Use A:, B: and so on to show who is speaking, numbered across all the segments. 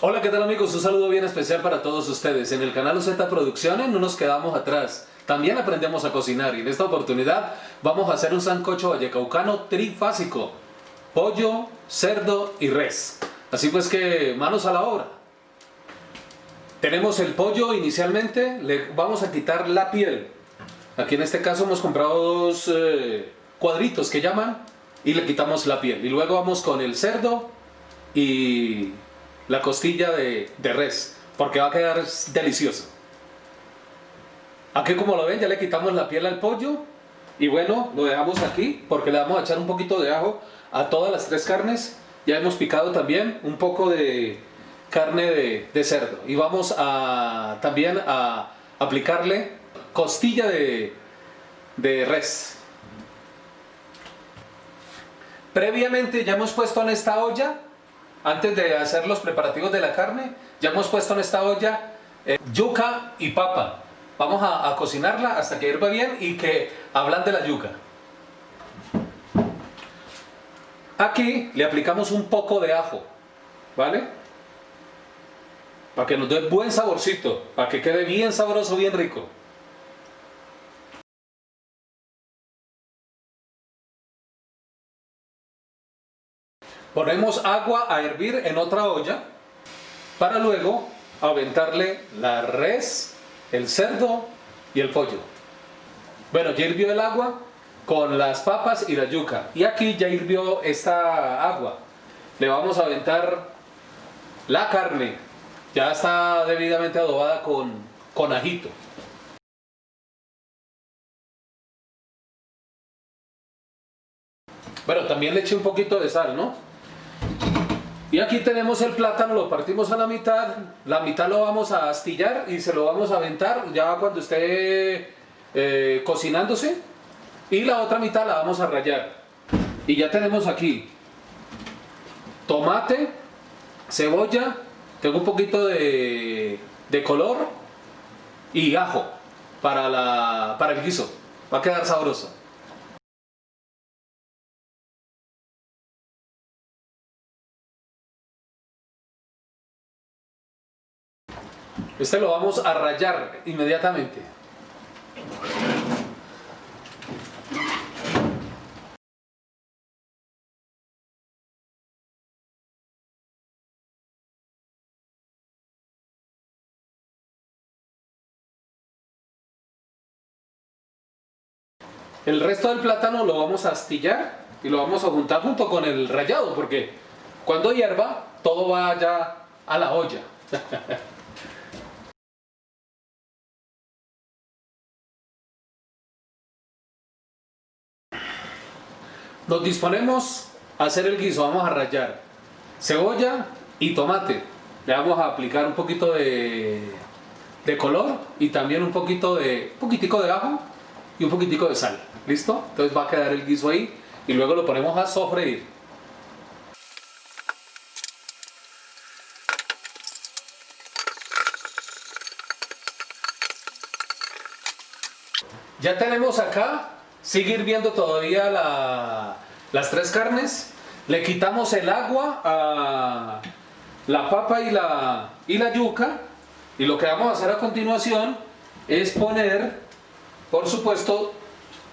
A: Hola, ¿qué tal amigos? Un saludo bien especial para todos ustedes. En el canal Z Producciones no nos quedamos atrás. También aprendemos a cocinar y en esta oportunidad vamos a hacer un sancocho vallecaucano trifásico. Pollo, cerdo y res. Así pues que manos a la obra. Tenemos el pollo inicialmente, le vamos a quitar la piel. Aquí en este caso hemos comprado dos eh, cuadritos que llaman y le quitamos la piel. Y luego vamos con el cerdo y la costilla de, res, porque va a quedar delicioso. Aquí como lo ven ya le quitamos la piel al pollo y bueno, lo dejamos aquí porque le vamos a echar un poquito de ajo a todas las tres carnes. Ya hemos picado también un poco de carne de, cerdo y vamos a también a aplicarle costilla de, de res. Previamente ya hemos puesto en esta olla antes de hacer los preparativos de la carne, ya hemos puesto en esta olla eh, yuca y papa. Vamos a, cocinarla hasta que hierva bien y que hablan de la yuca. Aquí le aplicamos un poco de ajo, ¿vale? Para que nos dé buen saborcito, para que quede bien sabroso, bien rico. Ponemos agua a hervir en otra olla para luego aventarle la res, el cerdo y el pollo. Bueno, ya hirvió el agua con las papas y la yuca. Y aquí ya hirvió esta agua. Le vamos a aventar la carne. Ya está debidamente adobada con, con ajito. Bueno, también le eché un poquito de sal, ¿no? Y aquí tenemos el plátano, lo partimos a la mitad, la mitad lo vamos a astillar y se lo vamos a aventar ya cuando esté eh, cocinándose y la otra mitad la vamos a rayar. Y ya tenemos aquí tomate, cebolla, tengo un poquito de, color y ajo para, la, para el guiso, va a quedar sabroso. Este lo vamos a rayar inmediatamente. El resto del plátano lo vamos a astillar y lo vamos a juntar junto con el rallado porque cuando hierva todo va ya a la olla. Nos disponemos a hacer el guiso, vamos a rallar cebolla y tomate. Le vamos a aplicar un poquito de, de color y también un poquito de, un poquitico de ajo y un poquitico de sal. ¿Listo? Entonces va a quedar el guiso ahí y luego lo ponemos a sofreír. Ya tenemos acá Sigue hirviendo todavía las tres carnes. Le quitamos el agua a la papa y la, y la yuca. Y lo que vamos a hacer a continuación es poner, por supuesto,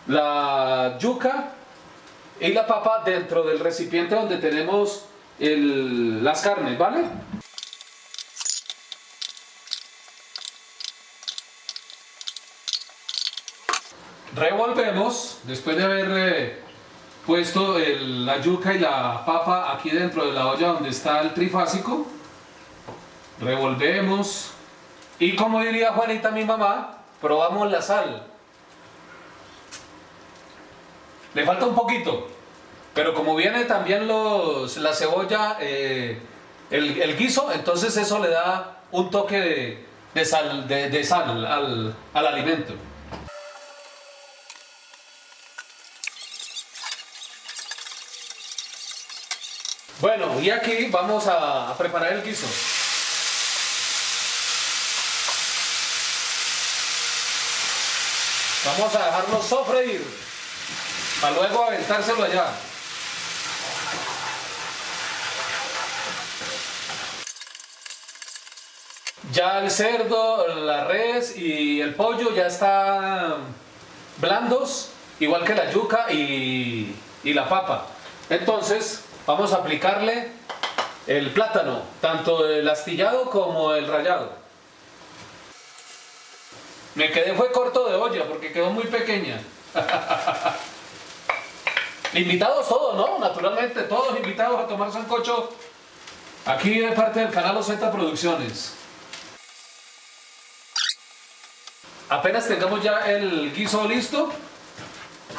A: la yuca y la papa dentro del recipiente donde tenemos las carnes, ¿vale? Revolvemos, después de haber eh, puesto la yuca y la papa aquí dentro de la olla donde está el trifásico. Revolvemos. Y como diría Juanita mi mamá, probamos la sal. Le falta un poquito, pero como viene también los, la cebolla, eh, el, guiso, entonces eso le da un toque de, sal, de, sal al, al alimento. Bueno, y aquí vamos a preparar el guiso. Vamos a dejarlo sofreír para luego aventárselo allá. Ya el cerdo, la res y el pollo ya están blandos, igual que la yuca y, y la papa. Entonces vamos a aplicarle el plátano, tanto el astillado como el rallado. Me quedé fue corto de olla porque quedó muy pequeña. invitados todos, ¿no? Naturalmente, todos invitados a tomar sancocho aquí de parte del canal OZ Producciones. Apenas tengamos ya el guiso listo,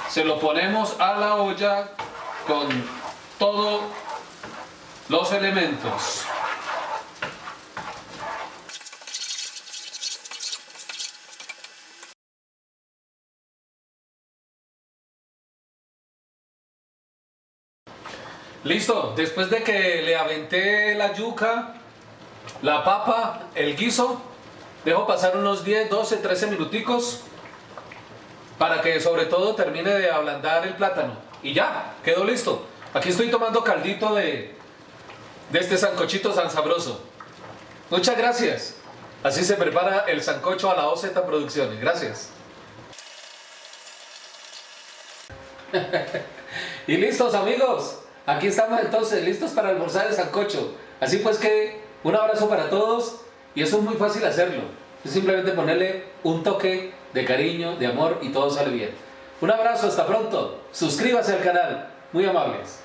A: se lo ponemos a la olla con todos los elementos. Listo, después de que le aventé la yuca, la papa, el guiso, dejo pasar unos 10, 12, 13 minuticos para que sobre todo termine de ablandar el plátano. Y ya, quedó listo. Aquí estoy tomando caldito de, de este sancochito tan sabroso. Muchas gracias. Así se prepara el sancocho a la OZ Producciones. Gracias. y listos amigos. Aquí estamos entonces listos para almorzar el sancocho. Así pues que un abrazo para todos y eso es muy fácil hacerlo. Es simplemente ponerle un toque de cariño, de amor y todo sale bien. Un abrazo, hasta pronto. Suscríbase al canal. Muy amables.